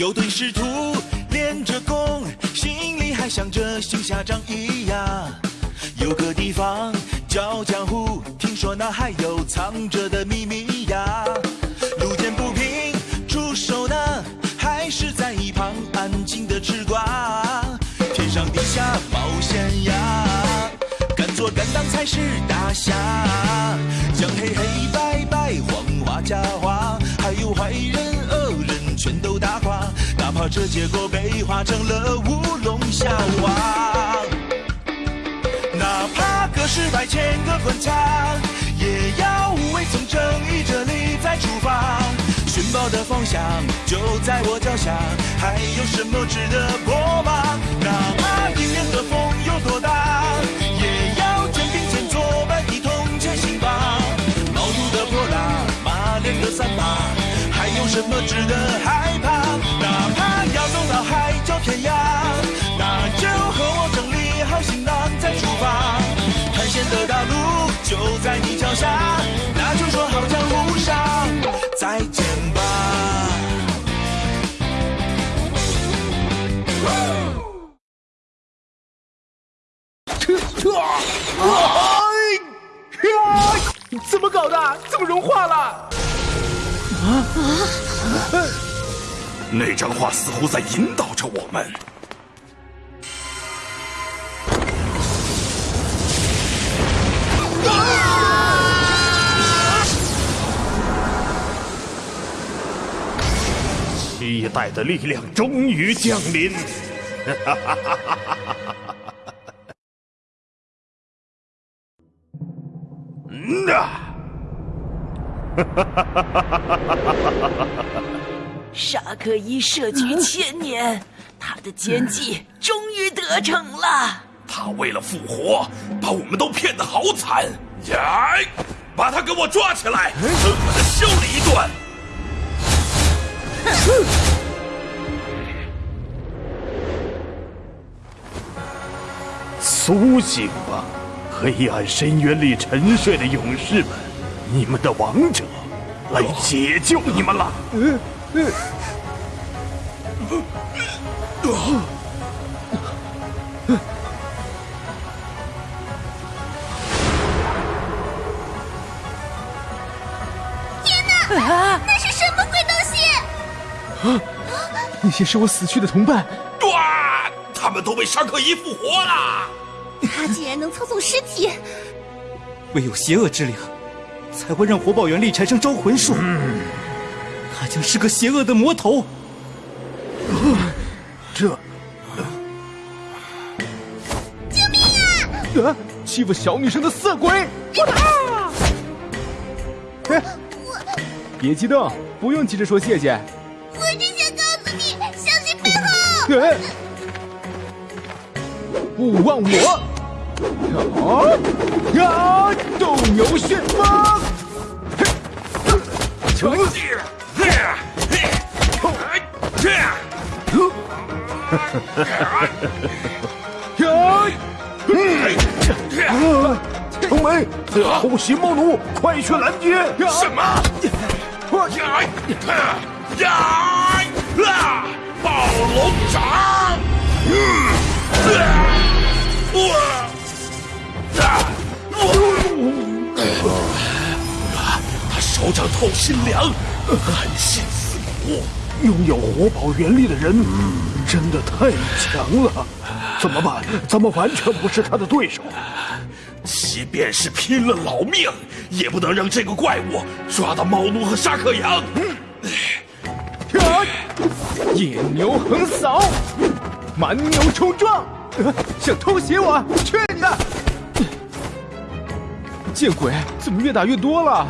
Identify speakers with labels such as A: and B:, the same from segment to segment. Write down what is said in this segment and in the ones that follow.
A: 有对师徒练着功，心里还想着行侠仗义呀。有个地方叫江湖，听说那还有藏着的秘密呀。路见不平出手呢，还是在一旁安静的吃瓜。天上地下冒险呀，敢做敢当才是大侠。将黑黑白白黄花假花，这结果被画成了乌龙笑话。哪怕隔世百千个关卡，也要无畏从正义这里再出发。寻宝的方向就在我脚下，还有什么值得过吗？哪怕迎面的风有多大，也要肩并肩作伴一同前行吧。毛肚的泼辣，马脸的三八，还有什么值得害怕？哪怕要走到海角天涯，那就和我整理好行囊再出发。探险的大路就在你脚下，那就说好江湖上再见吧。
B: 怎么搞的？怎么融化了？
C: 那张画似乎在引导着我们。期待的力量终于降临。嗯啊！
D: 沙克伊设局千年，他的奸计终于得逞了。
C: 他为了复活，把我们都骗得好惨！呀，把他给我抓起来，狠狠的修理一顿！苏醒吧，黑暗深渊里沉睡的勇士们，你们的王者来解救你们了！
E: 那是什么鬼东西？
B: 啊那些是我死去的同伴，
C: 哇！他们都被沙克伊复活了！
E: 他竟然能操纵尸体！
F: 唯有邪恶之灵，才会让活宝原力产生招魂术。他将是个邪恶的魔头。
C: 这救命
B: 啊！啊欺负小女生的色鬼！哎别激动，不用急着说谢谢。
E: 我只想告诉你，小心背后。
B: 哎勿忘我！啊呀！斗牛旋风！
C: 成绩，
B: 呀！
C: 城门，偷袭猫奴，快去拦截！什么？呀呀！暴龙掌！手掌透心凉，寒心似骨。拥有活宝原力的人真的太强了，怎么办？咱们完全不是他的对手。即便是拼了老命，也不能让这个怪物抓到猫奴和沙克羊。
B: 呀！野牛横扫，蛮牛冲撞，呃想偷袭我？去你的！见鬼，怎么越打越多了？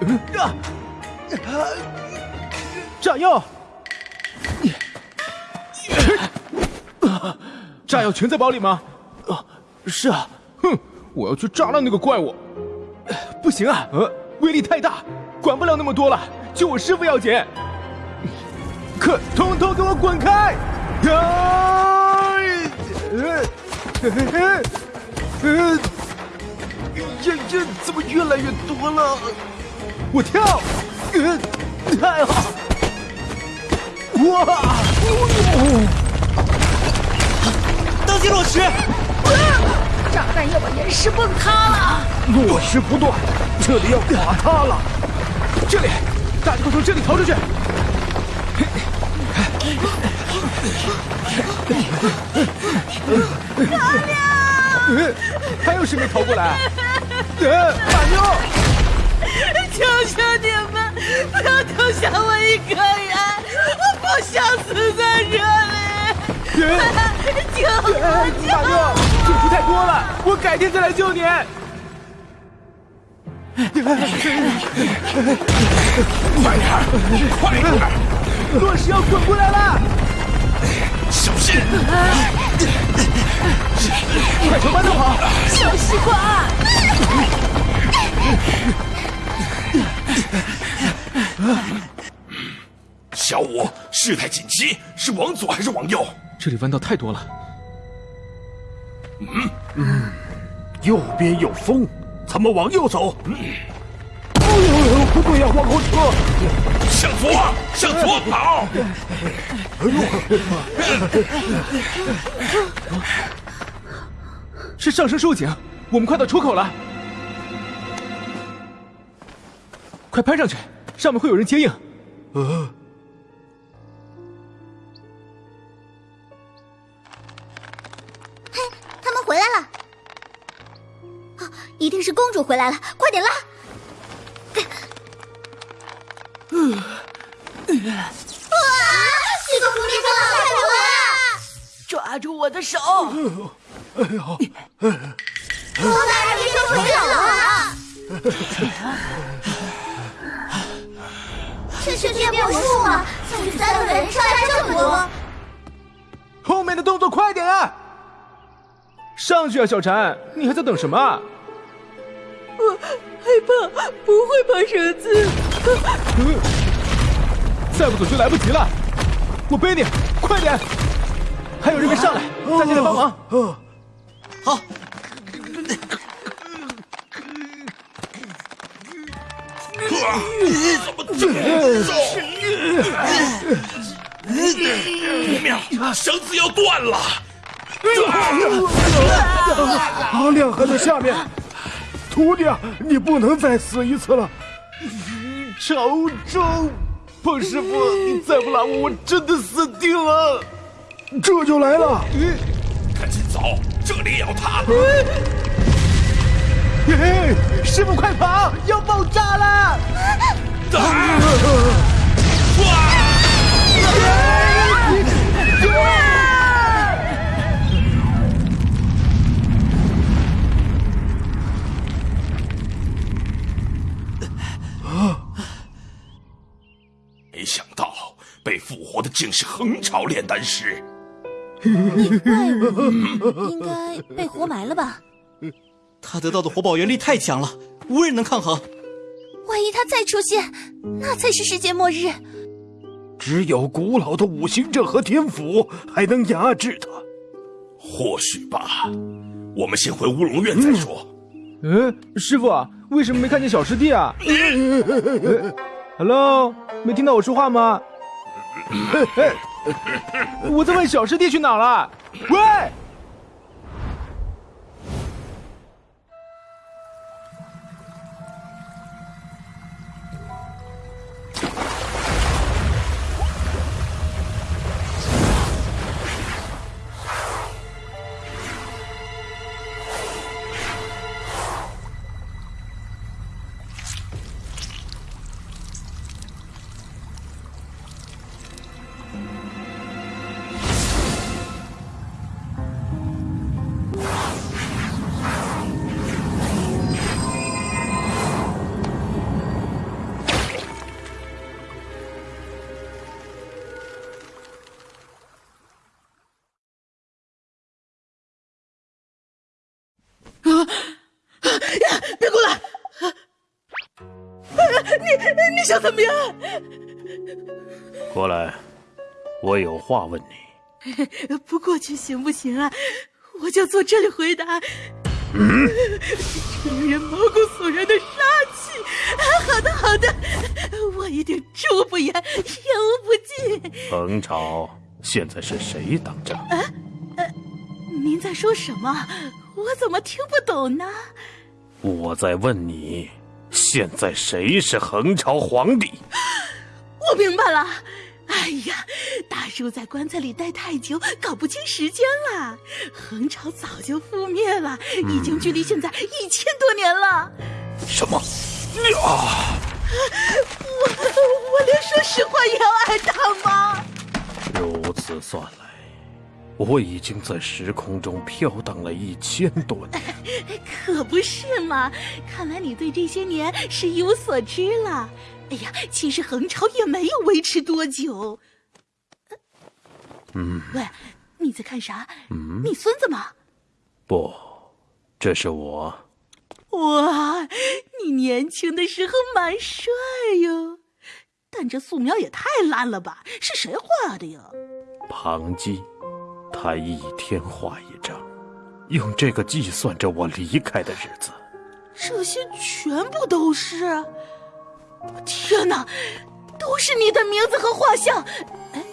B: 嗯啊！炸药！炸药全在包里吗？啊，是啊。哼，我要去炸烂那个怪物。不行啊，呃，威力太大，管不了那么多了，救我师傅要紧。可统统给我滚开！呀！呃呃呃，呀呀怎么越来越多了？我跳！呃，太好！哇！
F: 当心落石！
D: 炸弹要把岩石崩塌了！
C: 落石不断，这里要垮塌了。
B: 这里，大家快从这里逃出去！大妞，还有谁没逃过来？大妞，
D: 求求你们不要丢下我一个人，我不想死在这里！救我！
B: 大妞，救出太多了，我改天再来救你。
C: 快点，快点！
B: 落石要滚过来了，
C: 小心！
B: 快朝搬头跑！
D: 小西瓜，
C: 小五，事态紧急，是往左还是往右？
B: 这里弯道太多了，嗯嗯
C: 右边有风，咱们往右走。哎呦，不对呀，往后撤！向左，向左跑！
B: 哎呦是上升收紧，我们快到出口了，快攀上去，上面会有人接应。
E: 他们回来了。啊，一定是公主回来了，快点拉！哇！这个蝴蝶飞了太多了！
D: 抓住我的手！
E: 罗大人离手不了了。这是变魔术吗？像是三个人上来这么多。
B: 后面的动作快点啊！上去啊，小婵，你还在等什么啊？
D: 我害怕不会爬绳子。
B: 再不走就来不及了，我背你，快点！还有人没上来，大家来帮忙。
F: 好，怎么走
C: 不妙，绳子要断了！阿亮还在下面，徒弟啊，你不能再死一次了！
B: 朝中，彭师傅，你再不拉我，我真的死定了！
C: 这就来了，
G: 赶紧走，这里也要塌了！
B: 嘿，师傅快跑，要爆炸了！
G: 没想到被复活的竟是横朝炼丹师。
E: 怪物应该被活埋了吧？
F: 他得到的活宝元力太强了，无人能抗衡。
E: 万一他再出现，那才是世界末日。
C: 只有古老的五行阵和天府还能压制他。
G: 或许吧，我们先回乌龙院再说。
B: 嗯，师傅，为什么没看见小师弟啊 呃？Hello，没听到我说话吗？我在问小师弟去哪儿了？喂！
D: 你你想怎么样？
H: 过来，我有话问你。
D: 不过去行不行啊？我就坐这里回答。嗯，令人毛骨悚然的杀气。好的，好的，我一定出不言，言无不尽。
H: 彭朝，现在是谁当政？啊，呃，
D: 您在说什么？我怎么听不懂呢？
H: 我在问你，现在谁是横朝皇帝？
D: 我明白了。哎呀，大叔在棺材里待太久，搞不清时间了。横朝早就覆灭了，已经距离现在一千多年了。
H: 什么？
D: 啊！我我连说实话也要挨打吗？
H: 如此算来，我已经在时空中飘荡了一千多年。
D: 可不是嘛！看来你对这些年是一无所知了。哎呀，其实横潮也没有维持多久。
H: 嗯，
D: 喂，你在看啥？嗯，你孙子吗？
H: 不，这是我。
D: 哇，你年轻的时候蛮帅哟，但这素描也太烂了吧？是谁画的呀？
H: 庞基，他一天画一张，用这个计算着我离开的日子。
D: 这些全部都是。天哪，都是你的名字和画像！哎，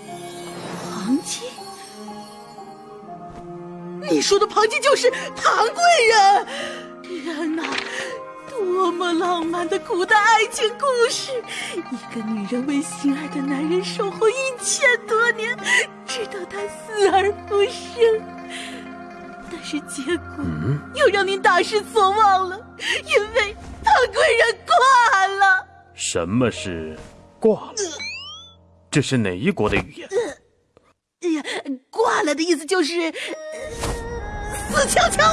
D: 庞基，你说的庞基就是庞贵人！天哪，多么浪漫的古代爱情故事！一个女人为心爱的男人守候一千多年，直到他死而复生。但是结果又让您大失所望了，因为庞贵人挂了。
H: 什么是挂了？这是哪一国的语言？
D: 哎呀，挂了的意思就是死翘翘。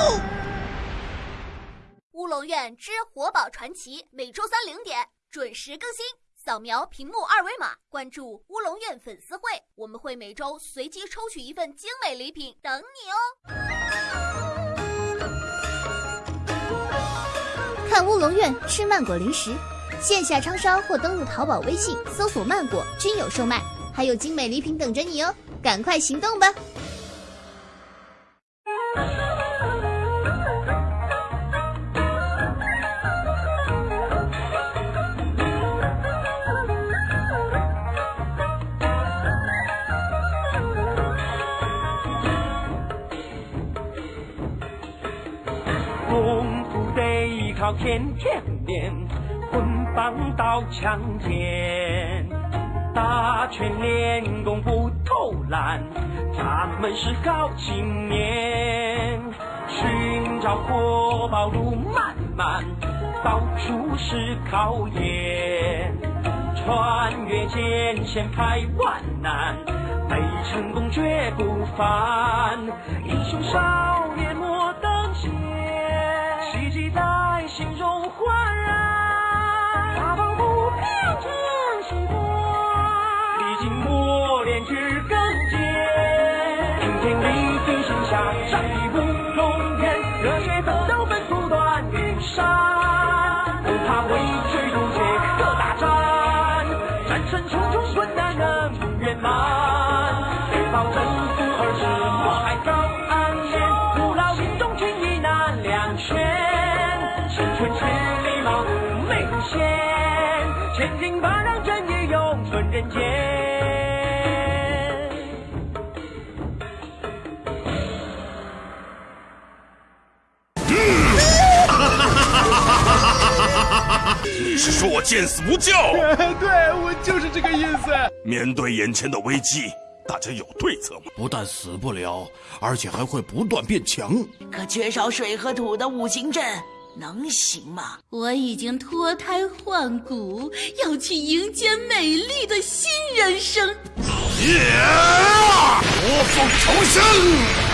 I: 乌龙院之活宝传奇每周三零点准时更新，扫描屏幕二维码关注乌龙院粉丝会，我们会每周随机抽取一份精美礼品等你哦。
E: 看乌龙院吃曼果零食。线下超商或登录淘宝、微信搜索“曼果”均有售卖，还有精美礼品等着你哦！赶快行动吧！
J: 天天练。棍棒刀枪剑，打拳练功不偷懒，咱们是好青年。寻找活宝路漫漫，到处是考验。穿越艰险排万难，为成功绝不凡。英雄少心中焕然。大宝不变成习惯，历经磨练去更坚。今天你虽心下，战一步龙天，热血奋斗奔赴断云山，不怕为谁终结各大战，战胜重重困难能圆满。在心中焕然。
G: 你是说我见死不救？
B: 对，我就是这个意思。
G: 面对眼前的危机，大家有对策吗？
K: 不但死不了，而且还会不断变强。
L: 可缺少水和土的五行阵，能行吗？
D: 我已经脱胎换骨，要去迎接美丽的新人生。
G: 火凤重生。